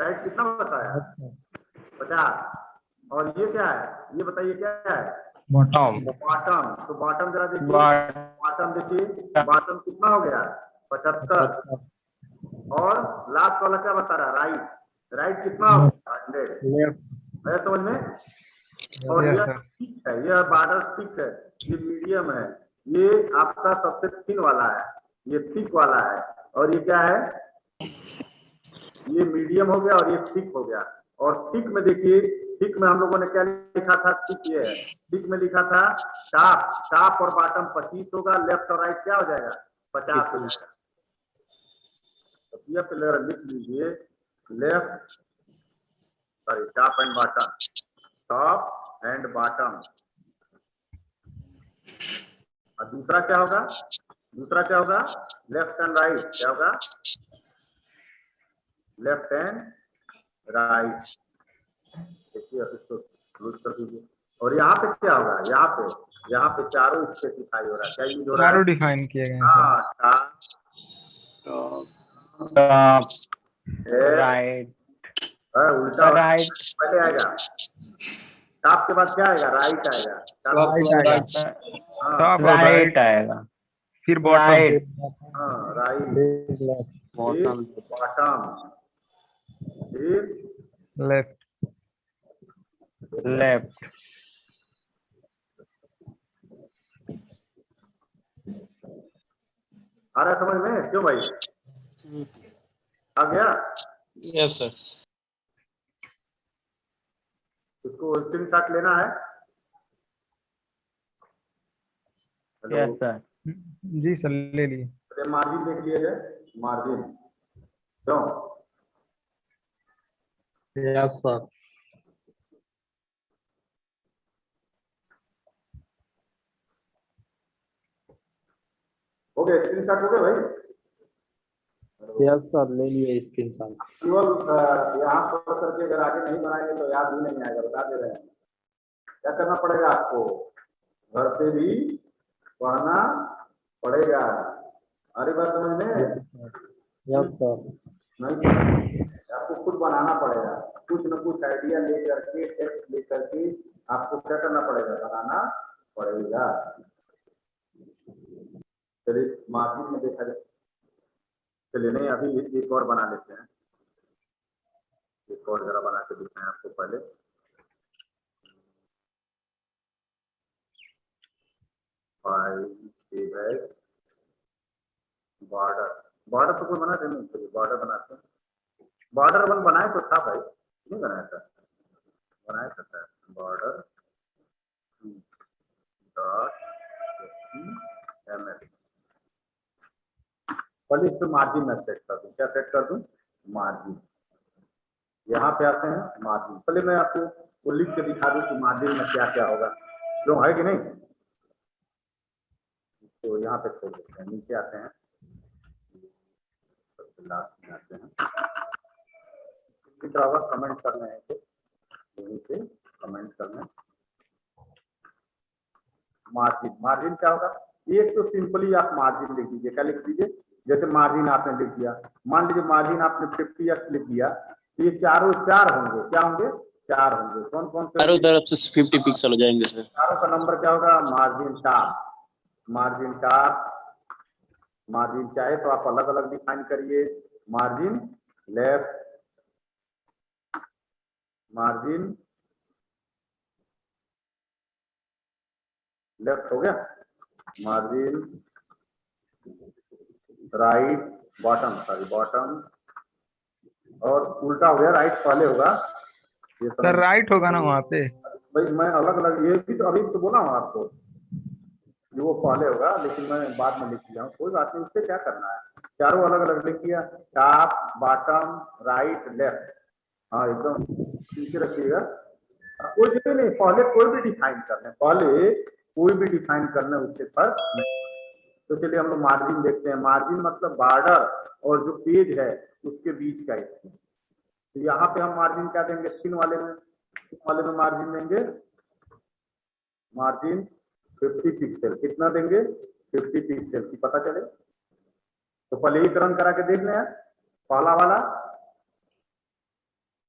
Right कितना बताया? पचास। और ये क्या है? ये बताइए क्या है? बॉटम बॉटम तो बॉटम जरा देखिए। बॉटम देखिए। बॉटम कितना हो गया? पचहत्तर। और लास्ट वाला क्या बता रहा? राइट राइट कितना हो गया? हंड्रेड समझ में? और यह. थिक है। यह बॉर्डर थिक है। ये मीडियम है। ये आपका सबसे थिन वाला है। ये थिक वाला है। और ये क्या है? ये मीडियम हो गया और ये थिक हो गया। और थिक में देखिए थिक में हम लोगों ने क्या लिखा था? थिक ये है। थिक में लिखा था टॉप टॉप और बॉटम पच्चीस होगा लेफ़्ट और राइट क्या हो जाएगा? पचास हो जाएगा। तो ये लिख लीजिए। Left sorry top and bottom top and bottom और दूसरा क्या होगा? दूसरा क्या होगा? लेफ़्ट एंड राइट क्या होगा? लेफ़्ट एंड राइट देखिए इसको क्लोज कर दीजिए। और यहाँ पे क्या होगा यहाँ पे यहाँ पे चारों स्पेसिफाई हो रहा है। क्या यूज़ हो रहा चारों है डिफाइन किए गए हैं हाँ टॉप राइट है, उल्टा। राइट पहले आएगा। टॉप के बाद क्या आएगा? राइट आएगा। हाँ। टॉप राइट आएगा। फिर बॉटम. हाँ राइट बॉटम लेफ़्ट लेफ़्ट आ रहा समझ में? क्यों भाई? आ गया? यस सर इसको स्क्रीनशॉट लेना है। यस सर जी सर ले लिए। मार्जिन देख लिए जाए मार्जिन क्यों? यस सर हो गया स्क्रीनशॉट हो गया भाई? यस सर ले लिए स्क्रीन शॉट केवल यहाँ पर करके अगर आगे नहीं बनाएँगे तो याद भी नहीं आएगा बता दे रहे हैं। क्या करना पड़ेगा आपको? घर पे भी पढ़ना पड़ेगा। अरे बात समझ में? यस सर नहीं आपको खुद बनाना पड़ेगा। कुछ न कुछ आइडिया लेकर के टेक्स्ट लेकर के आपको क्या करना पड़ेगा? बनाना पड़ेगा। चलिए मार्जिन में देखा जाए। चलिए, नहीं, अभी एक- और बना लेते हैं। एक और जरा बना के दिखाएँ आपको पहले। बॉर्डर बॉर्डर तो कोई बना चलिए बॉर्डर बनाते हैं। बॉर्डर वन बनाए तो था भाई। नहीं बनाया था। बनाया था था। बॉर्डर डॉट एस पहले इस मार्जिन में सेट कर दूँ। क्या सेट कर दूँ? मार्जिन यहाँ पे आते हैं मार्जिन पहले मैं आपको वो लिख के दिखा दूँ कि मार्जिन में क्या क्या होगा। जो है कि नहीं? तो यहाँ पे खोल देते हैं। नीचे आते हैं। लास्ट में आते हैं। इतना होगा कमेंट करना है तो यहीं से कमेंट करना मार्जिन मार्जिन क्या होगा? एक तो सिंपली आप मार्जिन लिख दीजिए क्या लिख दीजिए? जैसे मार्जिन आपने लिख दिया मान लीजिए मार्जिन आपने फिफ्टी एक्स लिख दिया तो ये चारों चार होंगे क्या होंगे? चार होंगे। कौन कौन से चारों तरफ़ से फिफ्टी पिक्सल हो जाएँगे सर चारों का नंबर क्या होगा? Margin top margin top margin चाहे तो आप अलग अलग डिफाइन करिए। मार्जिन लेफ़्ट मार्जिन लेफ़्ट हो गया। Margin right bottom sorry bottom. और उल्टा हो गया राइट पहले होगा। ये सर राइट होगा ना वहाँ पे? भाई मैं अलग अलग ये भी तो अभी तो बोला हूँ आपको कि वो पहले होगा लेकिन मैं बाद में लिख लिया हूँ। कोई बात नहीं उससे क्या करना है? चारों अलग अलग लिख दिया टॉप बॉटम राइट लेफ़्ट। हाँ एकदम। नीचे रखिएगा। कोई ज़रूरी नहीं, पहले कोई भी डिफाइन कर लें। पहले कोई भी डिफाइन करना उससे फ़र्क नहीं तो चलिए हम लोग मार्जिन देखते हैं। मार्जिन मतलब बॉर्डर और जो पेज है, उसके बीच का स्पेस तो यहाँ पे हम मार्जिन क्या देंगे? तीन वाले में। तीन वाले में मार्जिन देंगे। मार्जिन 50 पिक्सल कितना देंगे? 50 पिक्सल की पता चले? तो पहले एक रन करा के देख लें। पहला वाला।